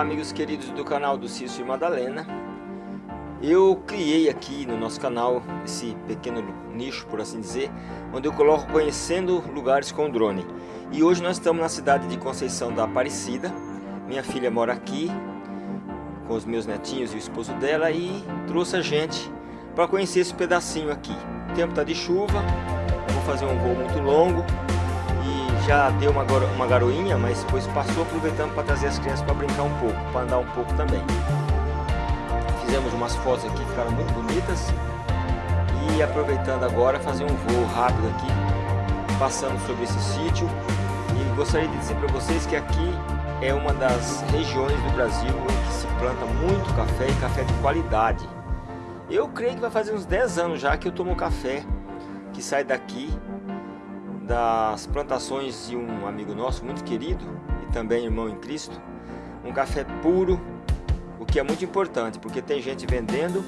amigos queridos do canal do Cício e Madalena. Eu criei aqui no nosso canal esse pequeno nicho, por assim dizer Onde eu coloco conhecendo lugares com drone. E hoje nós estamos na cidade de Conceição da Aparecida. Minha filha mora aqui com os meus netinhos e o esposo dela E trouxe a gente para conhecer esse pedacinho aqui. O tempo está de chuva, vou fazer um voo muito longo já deu uma, uma garoinha, mas depois passou aproveitando para trazer as crianças para brincar um pouco, para andar um pouco também. Fizemos umas fotos aqui, ficaram muito bonitas. E aproveitando agora, fazer um voo rápido aqui, passando sobre esse sítio. E gostaria de dizer para vocês que aqui é uma das regiões do Brasil em que se planta muito café e café de qualidade. Eu creio que vai fazer uns 10 anos já que eu tomo café que sai daqui das plantações de um amigo nosso muito querido e também irmão em Cristo, um café puro, o que é muito importante, porque tem gente vendendo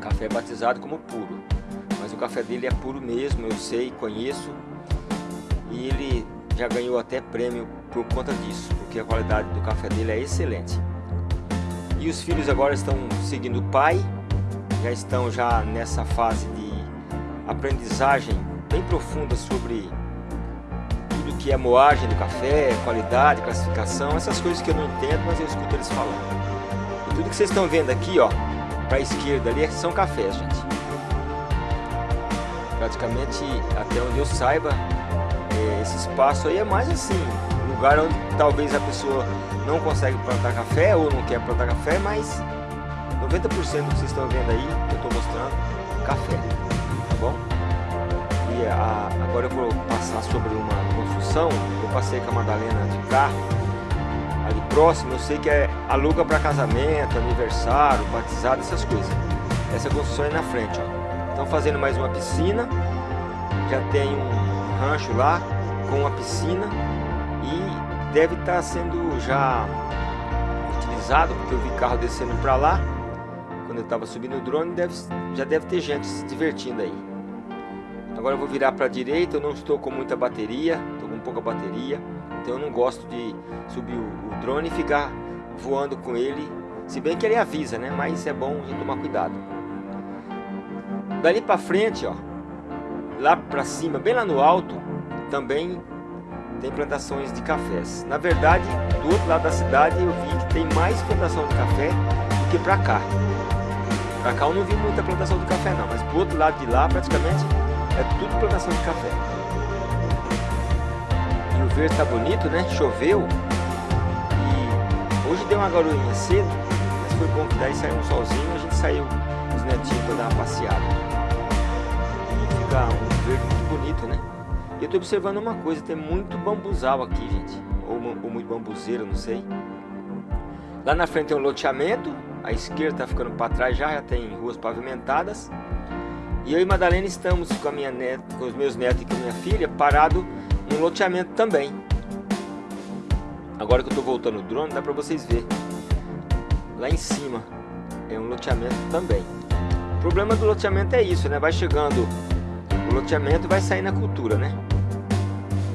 café batizado como puro, mas o café dele é puro mesmo, eu sei, conheço, e ele já ganhou até prêmio por conta disso, porque a qualidade do café dele é excelente. E os filhos agora estão seguindo o pai, já estão já nessa fase de aprendizagem bem profunda sobre tudo que é moagem do café, qualidade, classificação, essas coisas que eu não entendo, mas eu escuto eles falando. E tudo que vocês estão vendo aqui, ó, para a esquerda ali, são cafés, gente. Praticamente, até onde eu saiba, é, esse espaço aí é mais assim, lugar onde talvez a pessoa não consegue plantar café ou não quer plantar café, mas 90% do que vocês estão vendo aí, eu estou mostrando, café, tá bom? A, agora eu vou passar sobre uma construção. Eu passei com a Madalena de carro ali próximo. Eu sei que é aluga para casamento, aniversário, batizado, essas coisas. Essa construção é na frente. Ó. Estão fazendo mais uma piscina. Já tem um rancho lá com uma piscina e deve estar tá sendo já utilizado porque eu vi carro descendo para lá quando eu estava subindo o drone deve, já deve ter gente se divertindo aí Agora eu vou virar para a direita, eu não estou com muita bateria, estou com pouca bateria, então eu não gosto de subir o, drone e ficar voando com ele, se bem que ele avisa, né? Mas é bom a gente tomar cuidado. Dali para frente, ó, lá para cima, bem lá no alto, também tem plantações de cafés. Na verdade, do outro lado da cidade eu vi que tem mais plantação de café do que para cá. Para cá eu não vi muita plantação de café não, mas pro outro lado de lá praticamente é tudo plantação de café. E o verde tá bonito, né? Choveu. E hoje deu uma garoinha cedo, mas foi bom que daí saiu um solzinho a gente saiu os netinhos para dar uma passeada. E fica um verde muito bonito, né? E eu tô observando uma coisa, tem muito bambuzal aqui, gente. Ou, ou muito bambuzeiro, não sei. Lá na frente tem um loteamento, a esquerda tá ficando para trás já, já tem ruas pavimentadas. E eu e Madalena estamos com, a minha neta, com os meus netos e com a minha filha parado no loteamento também. Agora que eu estou voltando o drone, dá para vocês verem. Lá em cima é um loteamento também. O problema do loteamento é isso, né? Vai chegando o loteamento vai sair na cultura, né?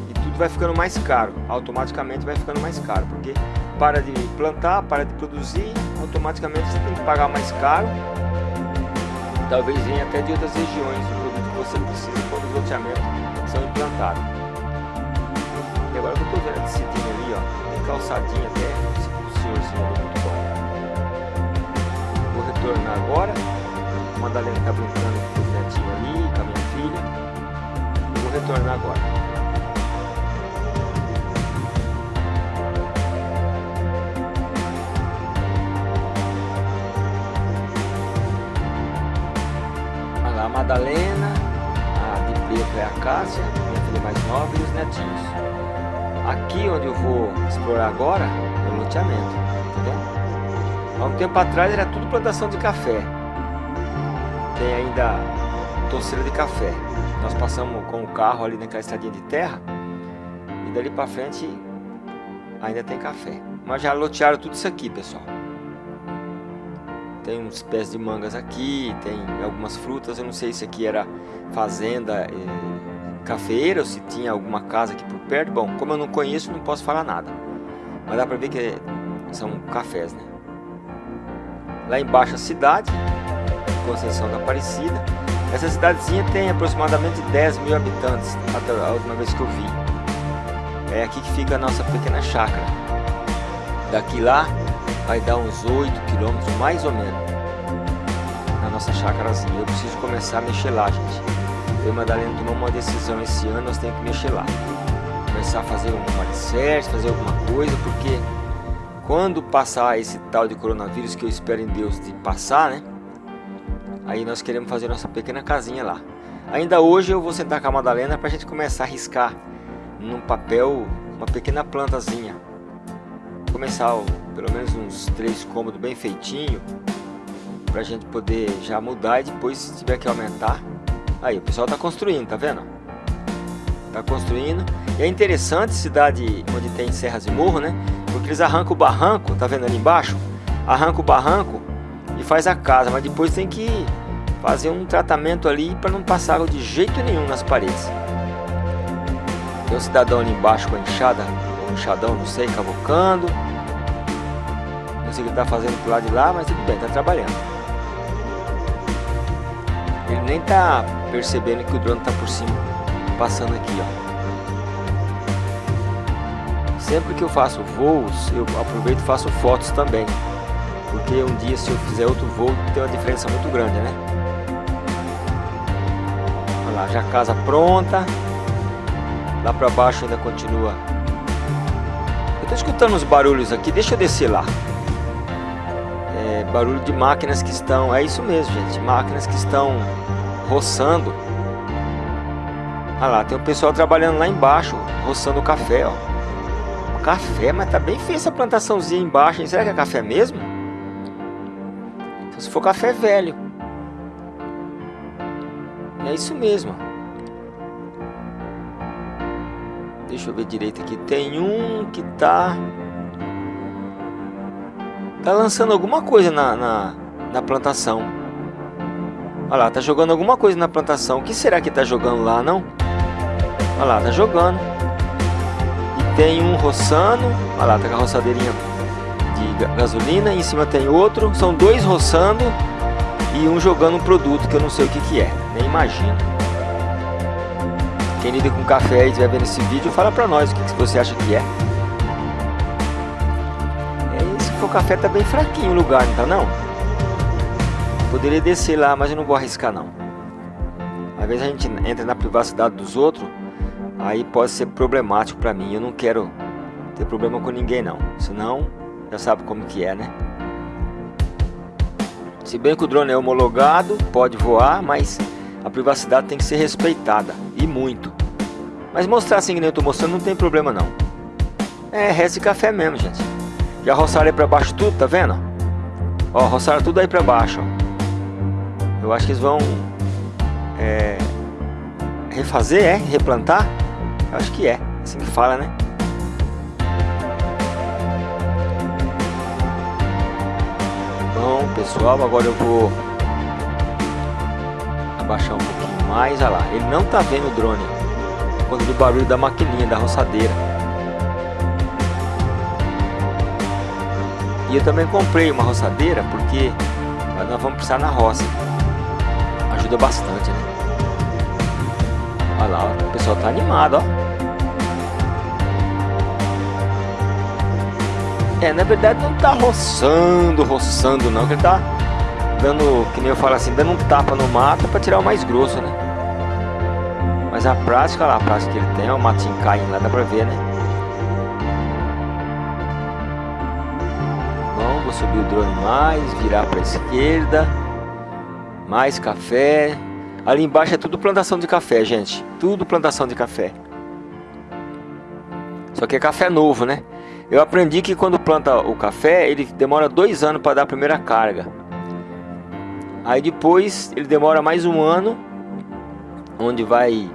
E tudo vai ficando mais caro. Automaticamente vai ficando mais caro. Porque para de plantar, para de produzir, automaticamente você tem que pagar mais caro talvez venha até de outras regiões o produto que você precisa quando os loteamentos são implantados. E agora eu estou vendo esse time ali, ó, tem calçadinha até, o senhorzinho ali muito bom. Vou retornar agora, a Madalena está brincando com o netinho ali, com a minha filha. Vou retornar agora. Madalena, a de preto é a Cássia, minha filha mais nova, e os netinhos. Aqui onde eu vou explorar agora é o loteamento, entendeu? Há um tempo atrás era tudo plantação de café. Tem ainda torceira de café. Nós passamos com o carro ali naquela estradinha de terra e dali para frente ainda tem café. Mas já lotearam tudo isso aqui, pessoal. Tem uns pés de mangas aqui, tem algumas frutas. Eu não sei se aqui era fazenda é, cafeira ou se tinha alguma casa aqui por perto. Bom, como eu não conheço, não posso falar nada. Mas dá pra ver que são cafés, né? Lá embaixo a cidade, Conceição da Aparecida. Essa cidadezinha tem aproximadamente 10 mil habitantes, a última vez que eu vi. É aqui que fica a nossa pequena chácara. Daqui lá vai dar uns 8 quilômetros, mais ou menos, na nossa chácarazinha. Eu preciso começar a mexer lá, gente. Eu e Madalena tomamos uma decisão esse ano, nós temos que mexer lá. Começar a fazer um alicerce, fazer alguma coisa, porque quando passar esse tal de coronavírus, que eu espero em Deus de passar, né? Aí nós queremos fazer nossa pequena casinha lá. Ainda hoje eu vou sentar com a Madalena para a gente começar a riscar num papel uma pequena plantazinha. Começar ó, pelo menos uns três cômodos bem feitinho para a gente poder já mudar e depois se tiver que aumentar. Aí o pessoal está construindo, tá vendo? Tá construindo. E é interessante cidade onde tem serras e morro, né? Porque eles arrancam o barranco, tá vendo ali embaixo? Arranca o barranco e faz a casa, mas depois tem que fazer um tratamento ali para não passar água de jeito nenhum nas paredes. Tem um cidadão ali embaixo com a enxada, um enxadão, não sei, cavocando. O que ele está fazendo pro lado de lá, mas tudo bem, está trabalhando. Ele nem está percebendo que o drone está por cima, passando aqui, ó. Sempre que eu faço voos, eu aproveito e faço fotos também. Porque um dia se eu fizer outro voo, tem uma diferença muito grande, né? Olha lá, já casa pronta. Lá para baixo ainda continua. Eu tô escutando uns barulhos aqui, deixa eu descer lá. Barulho de máquinas que estão, é isso mesmo gente, máquinas que estão roçando. Olha lá, tem o pessoal trabalhando lá embaixo, roçando o café, ó. Café, mas tá bem feia essa plantaçãozinha embaixo, hein? Será que é café mesmo? Se for café velho. É isso mesmo. Deixa eu ver direito aqui. Tem um que tá... Tá lançando alguma coisa na, na, na plantação. Olha lá, tá jogando alguma coisa na plantação. O que será que tá jogando lá, não? Olha lá, tá jogando. E tem um roçando. Olha lá, tá com a roçadeirinha de gasolina. E em cima tem outro. São dois roçando. E um jogando um produto que eu não sei o que que é. Nem imagino. Quem lida com café e estiver vendo esse vídeo, fala pra nós o que, que você acha que é. For café tá bem fraquinho o lugar, não tá não? Poderia descer lá, mas eu não vou arriscar não. Às vezes a gente entra na privacidade dos outros, aí pode ser problemático pra mim. Eu não quero ter problema com ninguém não. Senão, já sabe como que é, né? Se bem que o drone é homologado, pode voar, mas a privacidade tem que ser respeitada, e muito. Mas mostrar assim que nem eu tô mostrando não tem problema não. É resto de café mesmo, gente. Já roçaram aí pra baixo tudo, tá vendo? Ó, roçaram tudo aí pra baixo, ó. Eu acho que eles vão... É, refazer, é? Replantar? Eu acho que é, assim que fala, né? Bom, pessoal, agora eu vou abaixar um pouquinho mais, olha lá, ele não tá vendo o drone, quando do barulho da maquininha, da roçadeira. E eu também comprei uma roçadeira, porque nós vamos precisar na roça, ajuda bastante, né? Olha lá, ó, o pessoal tá animado, ó. É, na verdade não tá roçando, roçando não, que ele tá dando, que nem eu falo assim, dando um tapa no mato para tirar o mais grosso, né? Mas a prática lá, a prática que ele tem, é o matinho caindo lá, dá pra ver, né? Subir o drone mais, virar pra esquerda. Mais café. Ali embaixo é tudo plantação de café, gente. Tudo plantação de café. Só que é café novo, né? Eu aprendi que quando planta o café, ele demora dois anos para dar a primeira carga. Aí depois ele demora mais um ano, onde vai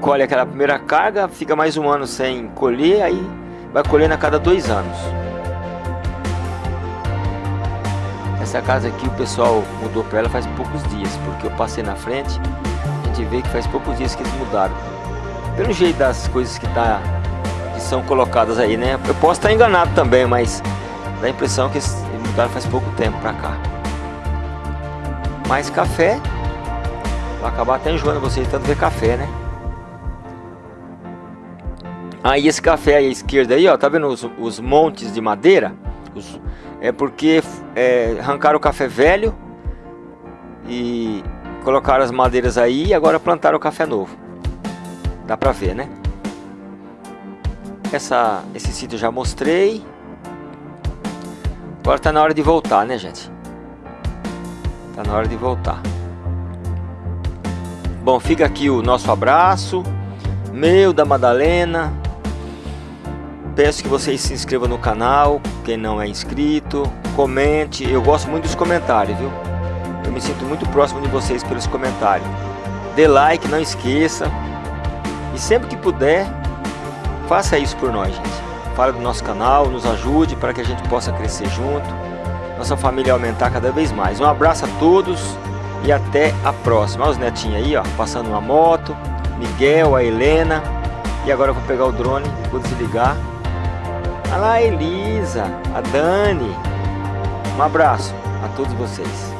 colhe aquela primeira carga, fica mais um ano sem colher, aí vai colhendo a cada dois anos. Essa casa aqui o pessoal mudou para ela faz poucos dias, porque eu passei na frente, a gente vê que faz poucos dias que eles mudaram. Pelo jeito das coisas que tá que são colocadas aí, né? Eu posso estar enganado também, mas dá a impressão que eles mudaram faz pouco tempo pra cá. Mais café. Vai acabar até enjoando vocês tanto ver café, né? Aí esse café aí à esquerda aí, ó, tá vendo os, os montes de madeira? Os, é porque é, arrancaram o café velho e colocaram as madeiras aí e agora plantaram o café novo. Dá pra ver, né? Essa, esse sítio já mostrei. Agora tá na hora de voltar, né, gente? Tá na hora de voltar. Bom, fica aqui o nosso abraço. Meu, da Madalena, Peço que vocês se inscrevam no canal, quem não é inscrito, comente, eu gosto muito dos comentários, viu? Eu me sinto muito próximo de vocês pelos comentários. Dê like, não esqueça. E sempre que puder, faça isso por nós, gente. Fale do nosso canal, nos ajude para que a gente possa crescer junto, nossa família aumentar cada vez mais. Um abraço a todos e até a próxima. Olha os netinhos aí, ó, passando uma moto, Miguel, a Helena. E agora eu vou pegar o drone, vou desligar Olha lá a Elisa, a Dani. Um abraço a todos vocês.